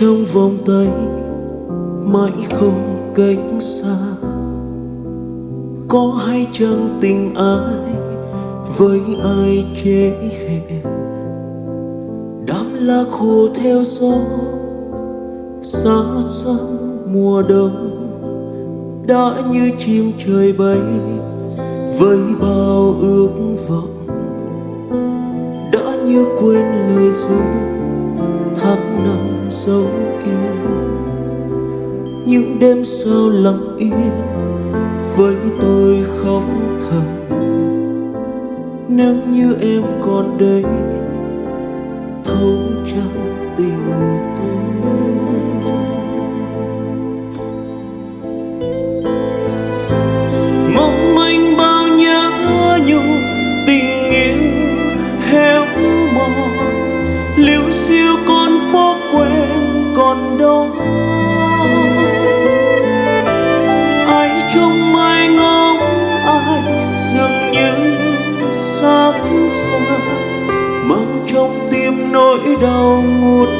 trong vòng tay mãi không cách xa. Có hay chăng tình ai với ai chế hẹn đám lá khô theo gió, xa xăm mùa đông. Đã như chim trời bay với bao ước vọng. Đã như quên lời ru những đêm sao lặng yên với tôi khóc thầm. Nếu như em còn đây, thấu trong tình tôi nỗi đau ngút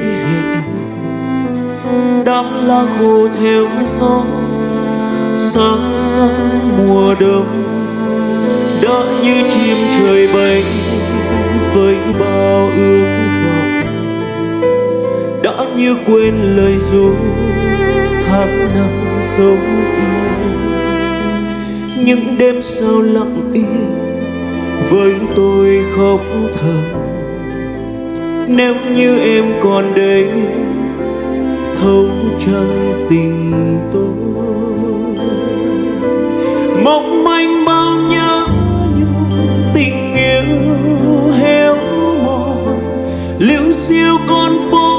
chế đám lá khô theo gió, sáng sớm mùa đông. Đã như chim trời bay với bao ước vọng. Đã như quên lời ru tháng năm sống yêu những đêm sao lặng im với tôi khóc thầm nếu như em còn đây thấu chân tình tôi, mong manh bao nhớ nhung tình yêu héo mòn, liễu siêu con phố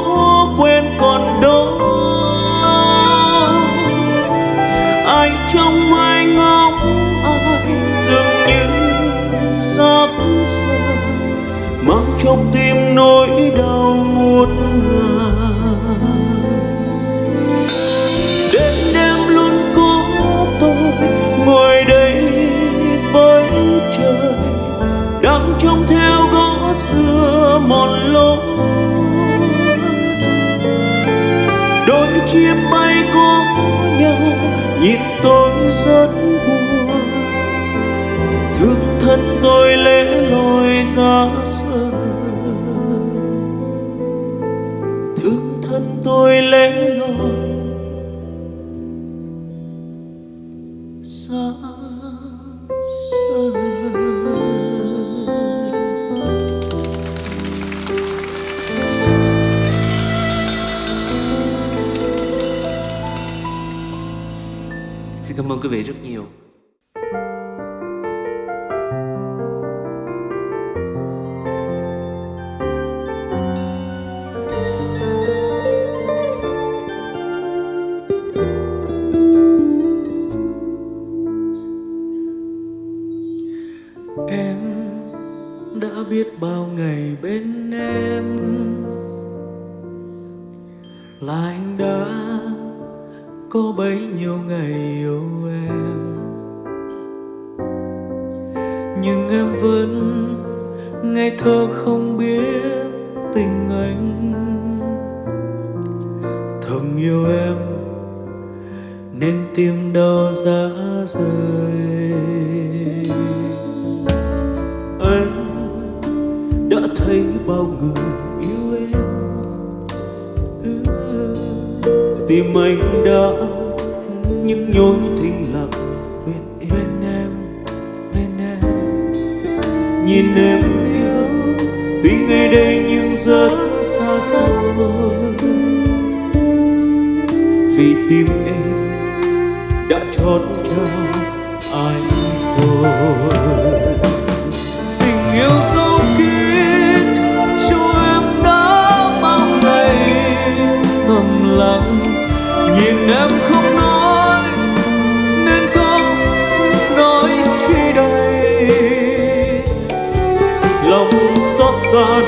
trong tim nỗi đau muôn ngàn. Đã biết bao ngày bên em. Là anh đã có bấy nhiêu ngày yêu em. Nhưng em vẫn ngây thơ không biết tình anh. Thầm yêu em nên tim đau giá rời anh thấy bao người yêu em. Tim anh đã những nhối thinh lặng bên em. Bên em bên em. Nhìn em yêu tuy ngày đây nhưng rất xa xa rồi vì tim em đã chót cho ai rồi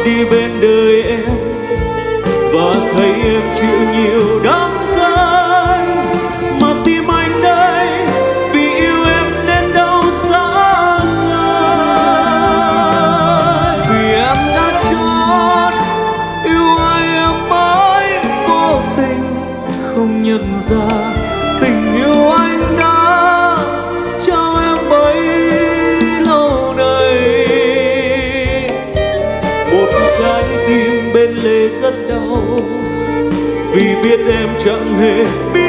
đi bên đời em và thấy chẳng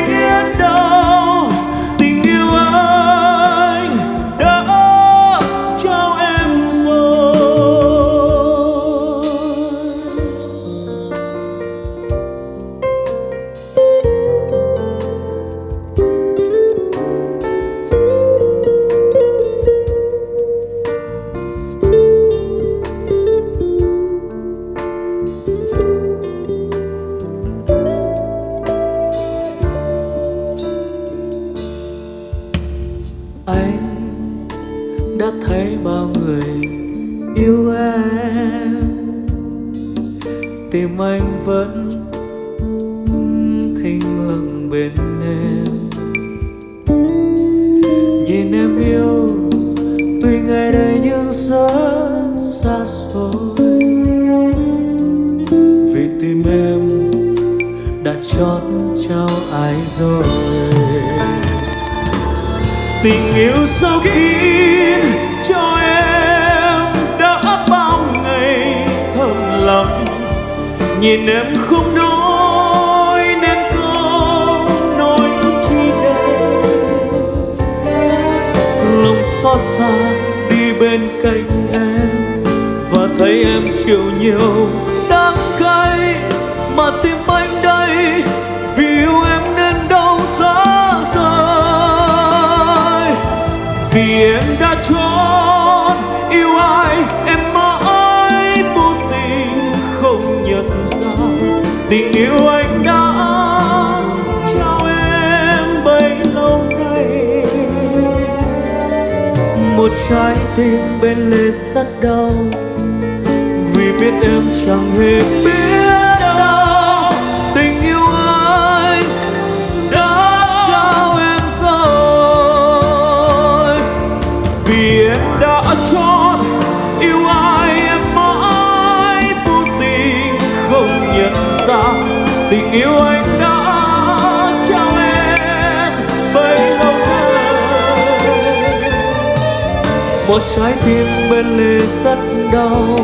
xót xa đi bên cạnh em. Và thấy em chịu nhiều trái tim bên lề rất đau. Vì biết em chẳng hề biết một trái tim bên lề rất đau.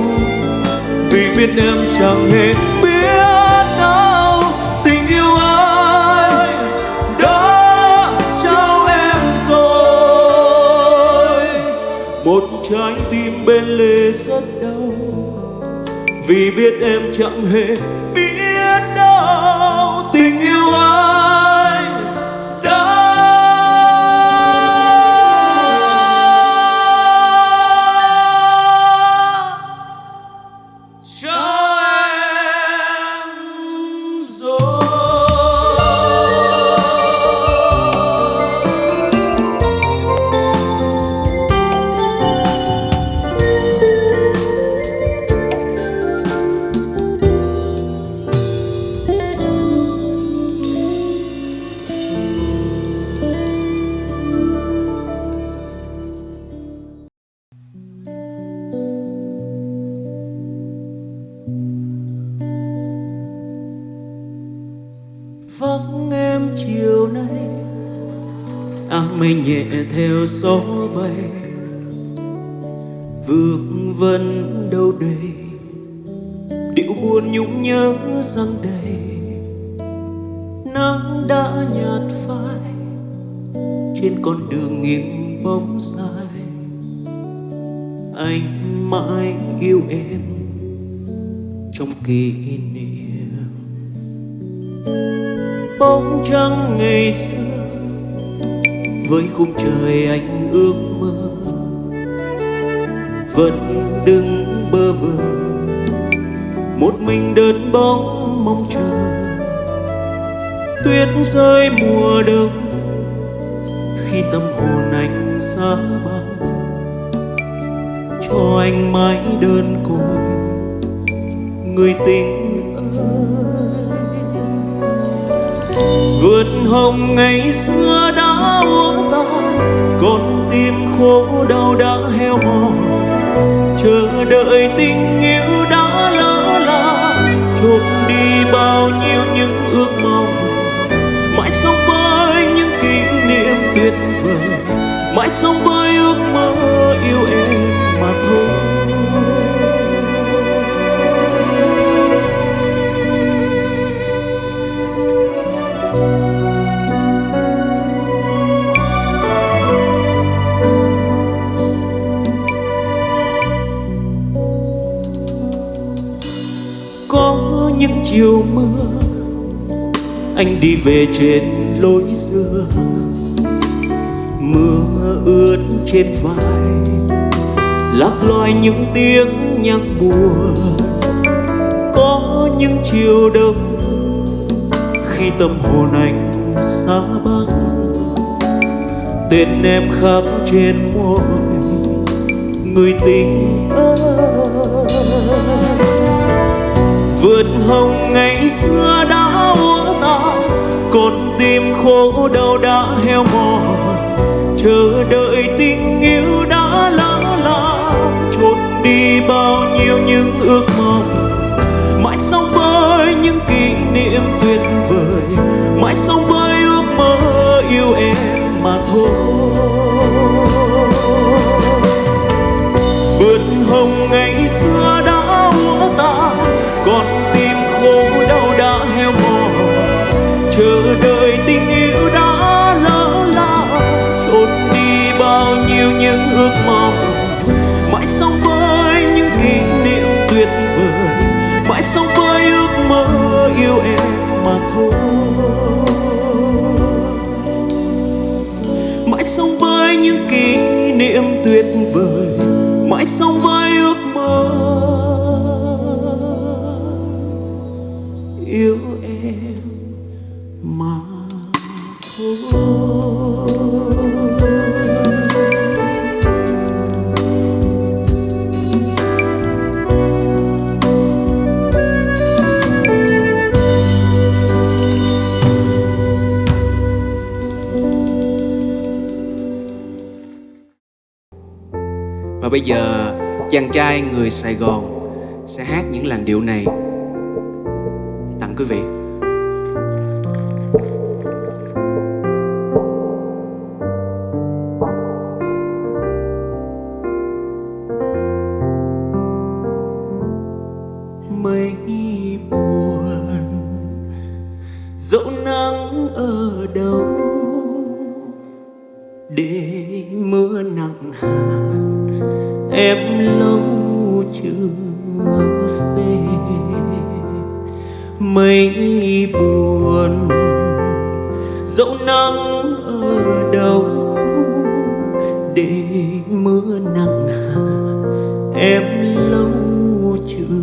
Vì biết em chẳng hề biết đâu. Tình yêu ai đã trao em rồi. Một trái tim bên lề rất đau. Vì biết em chẳng hề mình mây nhẹ theo gió bay. Vương vấn đâu đây? Điệu buồn nhung nhớ răng đầy nắng đã nhạt phai, trên con đường nghiêng bóng dài. Anh mãi yêu em trong kỷ niệm. Bóng trăng ngày xưa với khung trời anh ước mơ. Vẫn đứng bơ vơ, một mình đơn bóng mong chờ. Tuyết rơi mùa đông, khi tâm hồn anh xa băng cho anh mãi đơn côi, người tình ơi. Vượt hồng ngày xưa đã uống ta con tim khổ đau đã heo mòn. Chờ đợi tình yêu đã lỡ là trộm đi bao nhiêu những ước mong. Mãi sống với những kỷ niệm tuyệt vời, mãi sống với ước mơ yêu em. Chiều mưa. Anh đi về trên lối xưa. Mưa ướt trên vai. Lạc loài những tiếng nhạc buồn có những chiều đông. Khi tâm hồn anh xa băng tên em khắc trên môi. Người tình ơi. Vượt hồng ngày xưa đã úa ta con tim khổ đau đã heo mòn chờ đợi tình yêu đã lỡ là trốn đi bao nhiêu những ước mong. Mãi sống với những kỷ niệm tuyệt vời, mãi sống với ước mơ yêu em mà thôi. Vượt hồng ngày xưa ước mong. Mãi sống với những kỷ niệm tuyệt vời. Mãi sống với ước mơ yêu em mà thôi. Mãi sống với những kỷ niệm tuyệt vời. Mãi sống với bây giờ, chàng trai người Sài Gòn sẽ hát những làn điệu này tặng quý vị. mây buồn, dẫu nắng ở đâu, để mưa nặng hạt em lâu chưa về. Mây buồn, dẫu nắng ở đâu, để mưa nặng hạt em lâu chưa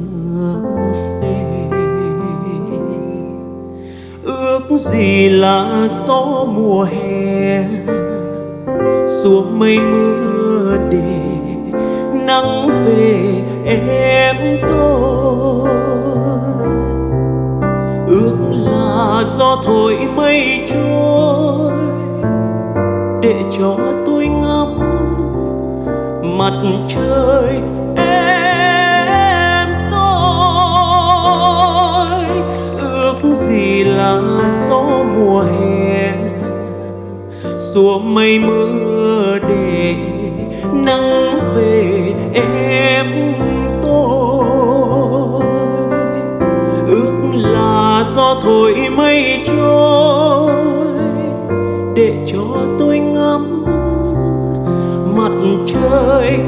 về. Ước gì là gió mùa hè, xuống mây mưa để nắng về em tôi. Ước là gió thổi mây trôi để cho tôi ngắm mặt trời em tôi. Ước gì là gió mùa hè xua mây mưa để nắng về em tôi. Ước là gió thổi mây trôi để cho tôi ngắm mặt trời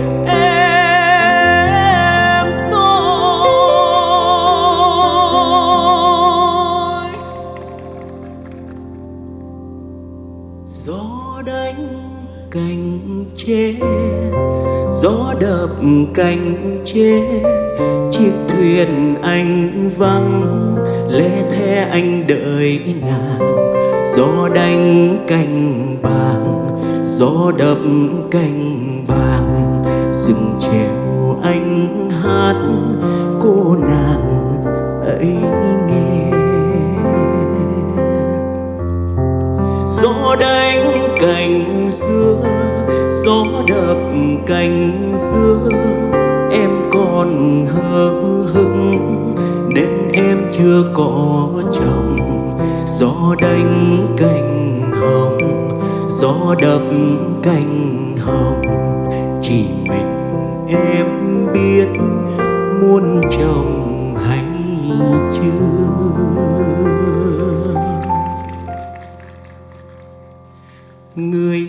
đập cành chế chiếc thuyền anh vắng, lẽ thế anh đợi nàng. Gió đánh cành bàng gió đập cành bàng rừng trèo anh hát, cô nàng ấy nghe. Gió đánh cành xưa gió đập cành xưa, em còn hờ hững. Nên em chưa có chồng, gió đánh cành hồng. Gió đập cành hồng, chỉ mình em biết muốn chồng hay chưa. Người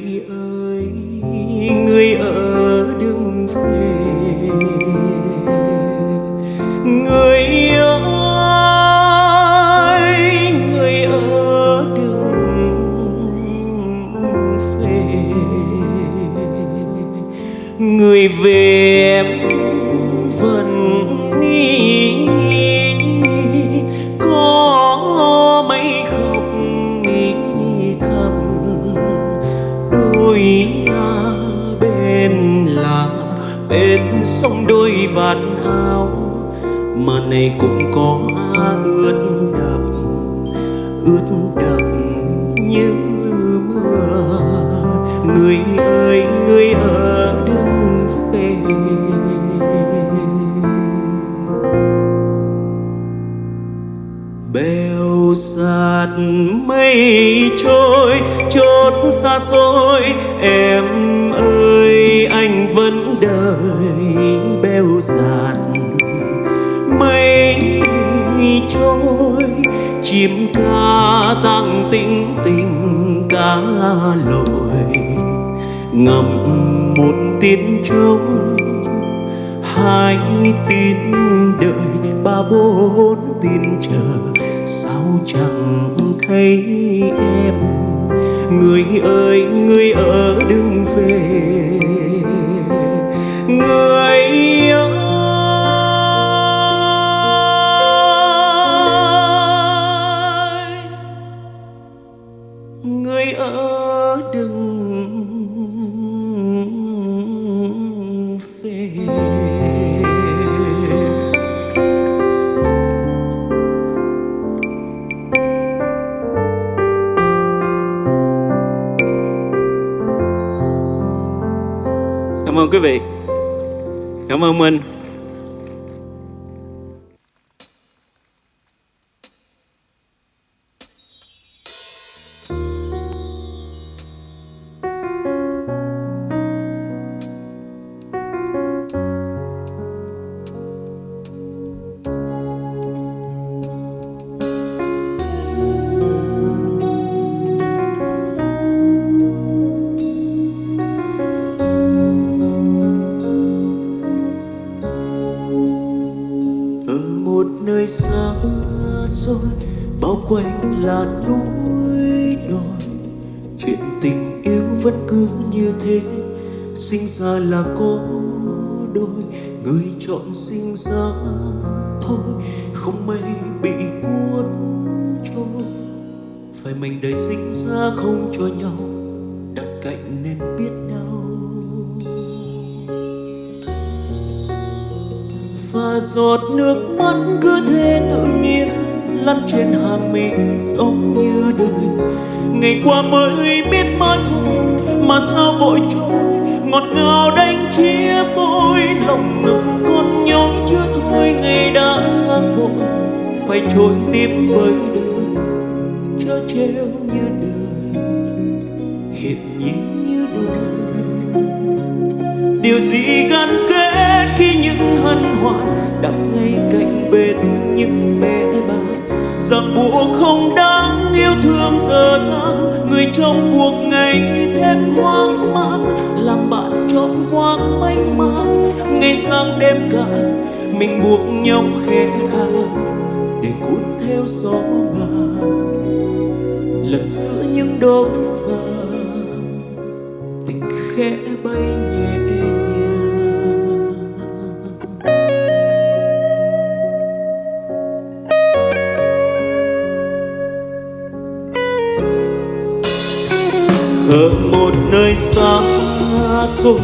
về em vẫn nghĩ có mấy khóc nghĩ thầm đôi à, bên là bên sông đôi vạt áo, mà này cũng có ướt đập ướt đập như mưa. Người ơi, người ở sạt mây trôi, chốt xa xôi. Em ơi, anh vẫn đợi bêu sạt mây trôi. Chim ca tăng tình tình cá lội ngầm một tiếng trống. Hai tin đợi, ba bốn tin chờ chẳng thấy em. Người ơi người ở đừng về. Nơi xa xôi, bao quanh là núi đồi. Chuyện tình yêu vẫn cứ như thế, sinh ra là có đôi. Người chọn sinh ra thôi, không may bị cuốn trôi. Phải mình đời sinh ra không cho nhau. Và giọt nước mắt cứ thế tự nhiên lăn trên hàng mình giống như đời. Ngày qua mới biết mới thôi, mà sao vội trôi ngọt ngào đánh chia phôi lòng ngực con nhói chưa thôi, ngày đã sang vội, phải trôi tim với hân hoan đặt ngay cạnh bên những bé bạn. Rằng buộc không đáng yêu thương giờ dang, người trong cuộc ngày thêm hoang mang, làm bạn trọn quang mênh mang. Ngày sang đêm cạn, mình buộc nhau khẽ khàng để cuốn theo gió ngàn lần giữa những đốm vàng, tình khẽ bay xôi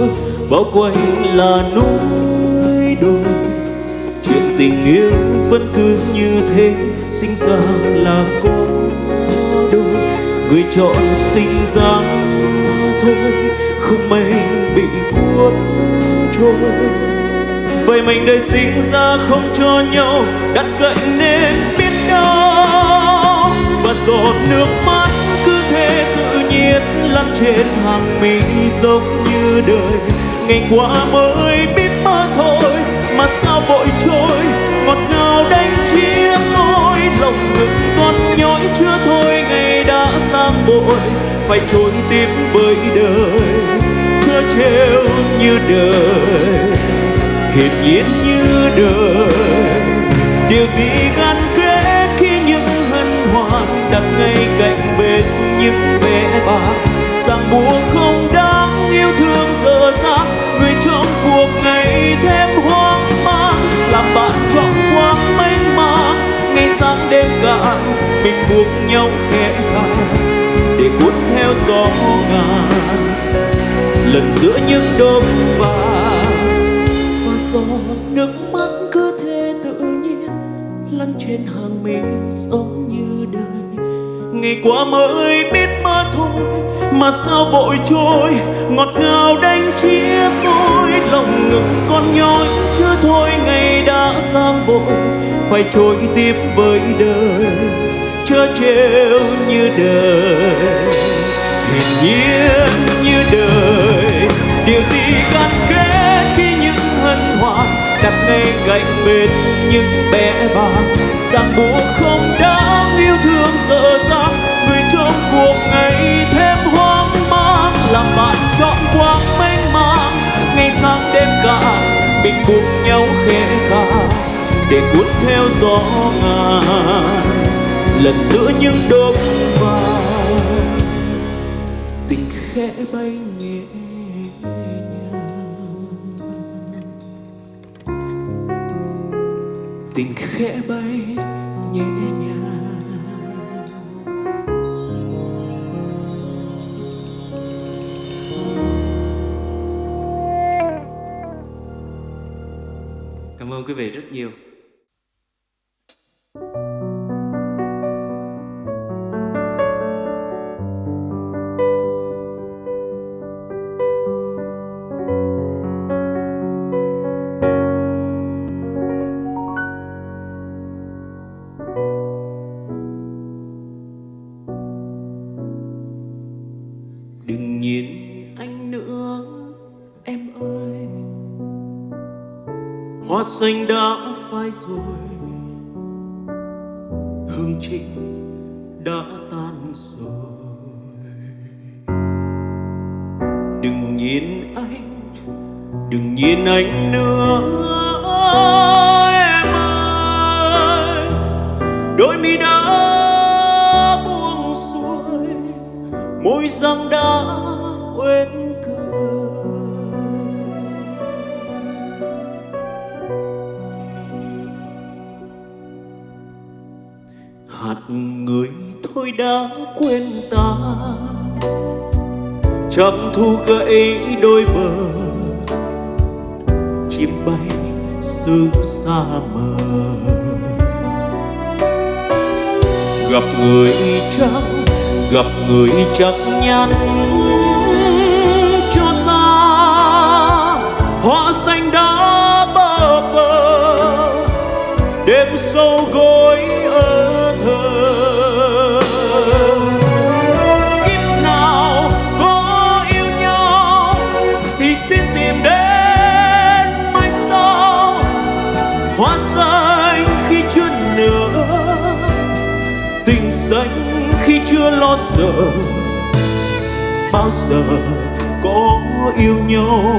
bao quanh là núi đồi. Chuyện tình yêu vẫn cứ như thế, sinh ra là cô đôi người chọn sinh ra thôi, không may bị cuốn trôi. Vậy mình đời sinh ra không cho nhau, đặt cạnh nên biết đâu và giọt nước mắt trên hàng mi giống như đời. Ngày qua mới biết mơ thôi, mà sao vội trôi? Ngọt ngào đánh chia tôi lòng ngực con nhói chưa thôi, ngày đã sang bội, phải trốn tiếp với đời. Chưa trêu như đời, hiển nhiên như đời. Điều gì gắn kết khi những hân hoan đặt ngay cạnh bên những bé bạc ràng buộc không đáng, yêu thương giờ dang. Người trong cuộc ngày thêm hoang mang, làm bạn chọn quang mênh mang. Ngày sáng đêm cạn, mình buộc nhau khẽ khàng, để cuốn theo gió ngàn. Lần giữa những đốm vàng, và giọt nước mắt cứ thế tự nhiên, lăn trên hàng mi giống như đời ngày qua mới biết thôi mà sao vội trôi? Ngọt ngào đánh chia môi lòng ngực con nhói. Chưa thôi ngày đã sang vội, phải trôi tiếp với đời. Chớ trêu như đời hiển nhiên như đời. Điều gì gắn kết khi những hân hoan đặt ngay cạnh bên những bé bàng? Ràng buộc không bạn chọn quang mênh mang, ngày sang đêm cả, mình cùng nhau khẽ ca để cuốn theo gió ngàn lần giữa những đốm vàng quý vị rất nhiều. nossa đã quên ta. Trầm thu gãy đôi bờ, chim bay xứ xa mờ gặp người trắng, gặp người chắc nhắn bao giờ có yêu nhau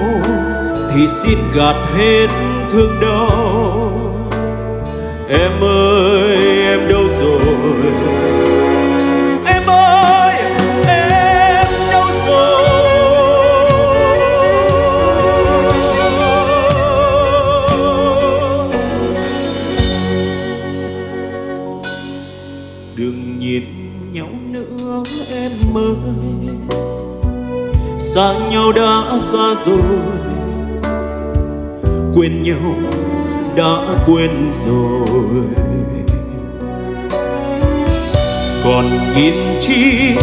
thì xin gạt hết thương đau. Em ơi xa nhau đã xa rồi. Quên nhau, đã quên rồi. Còn nhìn chi,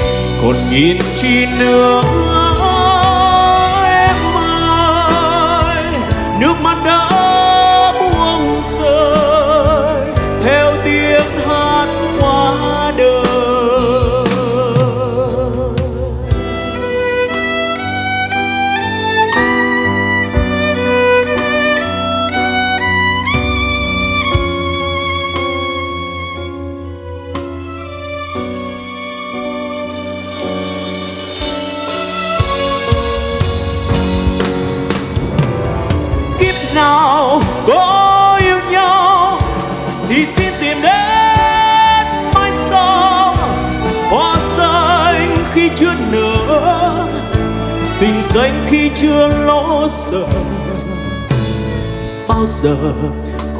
còn nhìn chi nữa, em ơi. Nước mắt đã danh khi chưa lo sợ, bao giờ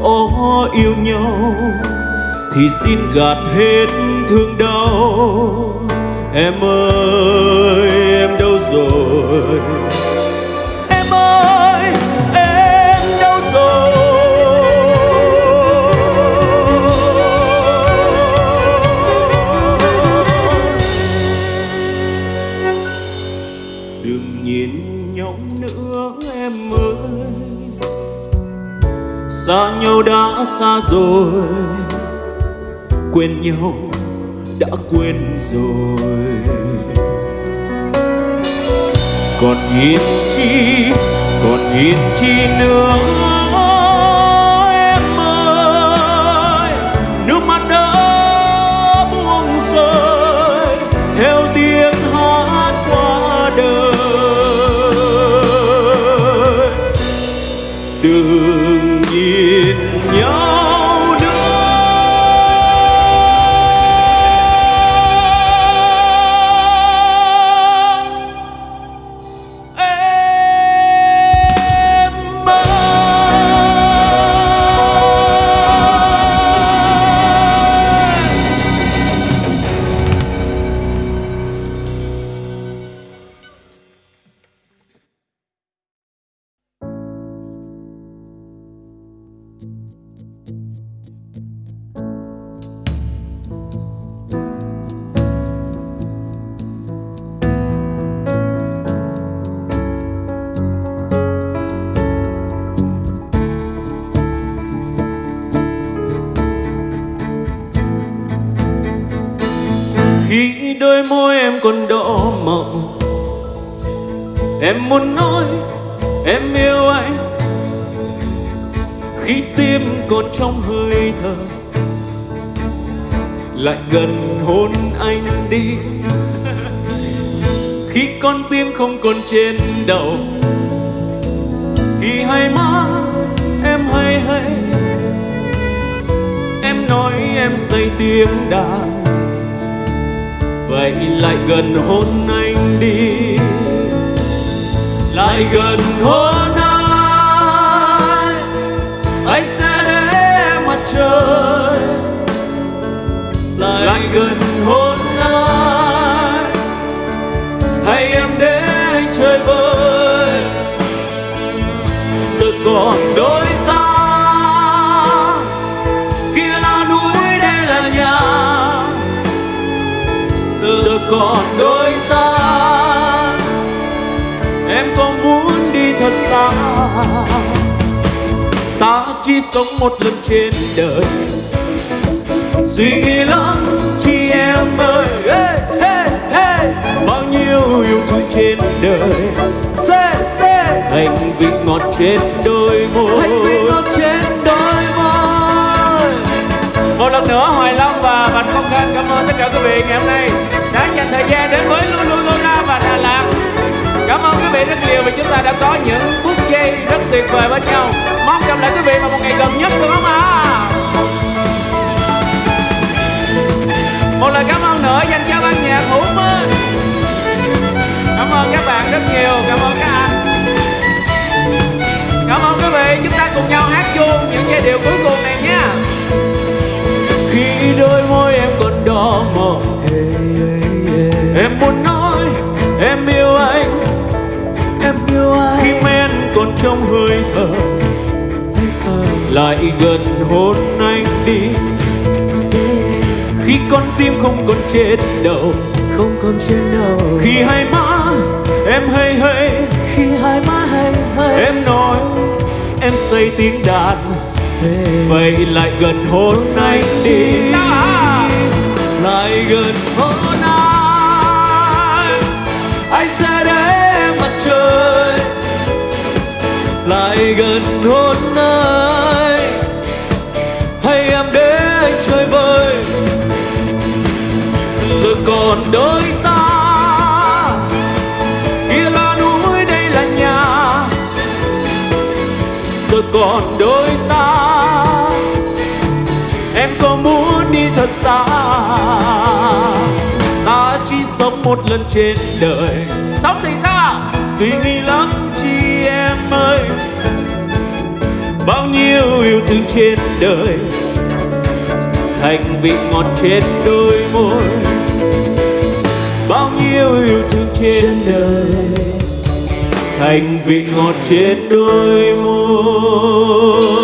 có yêu nhau thì xin gạt hết thương đau. Em ơi, em đâu rồi? Nhau đã xa rồi. Quên nhau, đã quên rồi. Còn nhìn chi, còn nhìn chi nữa. Con đỏ mộng em muốn nói em yêu anh. Khi tim còn trong hơi thở, lại gần hôn anh đi. Khi con tim không còn trên đầu, thì hay má em hay hay. Em nói em say tiếng đàn vậy lại gần hôn anh đi. Lại gần hôn anh anh sẽ để mặt trời. Lại, gần hôn thật xa. Ta chỉ sống một lần trên đời. Suy nghĩ lắm chị em ơi. Hey, hey, hey. bao nhiêu yêu thương trên đời. Sẽ sẽ hành vị ngọt trên đôi môi. Hành vị ngọt trên đôi môi. Một lần nữa hoài long và bạch công khanh cảm ơn tất cả quý vị ngày hôm nay đã dành thời gian đến với Luna và Đà Lạt vị rất nhiều vì chúng ta đã có những phút giây rất tuyệt vời bên nhau. Mong gặp lại quý vị vào một ngày gần nhất được không ạ? À? một lời cảm ơn nữa, dành cho ban nhạc hữu minh cảm ơn các bạn rất nhiều, cảm ơn các anh. Cảm ơn quý vị, chúng ta cùng nhau hát chung những giai điệu cuối cùng này nha. Khi đôi môi em còn đỏ mộng trong hơi thở. Lại gần hôn anh đi. Khi con tim không còn trên đầu. Không còn trên đầu. Khi hai má em hay hay khi hai má hay hay em nói em say tiếng đàn. Hey. vậy lại gần hôn anh đi. Hả lại gần hôn lại gần hôn ai hay em để anh chơi vơi giờ còn đôi ta. Kia là núi đây là nhà giờ còn đôi ta. Em có muốn đi thật xa, ta chỉ sống một lần trên đời. Sống thì sao? Suy nghĩ nhiêu yêu thương trên đời. Thành vị ngọt trên đôi môi. Bao nhiêu yêu thương trên đời. thành vị ngọt trên đôi môi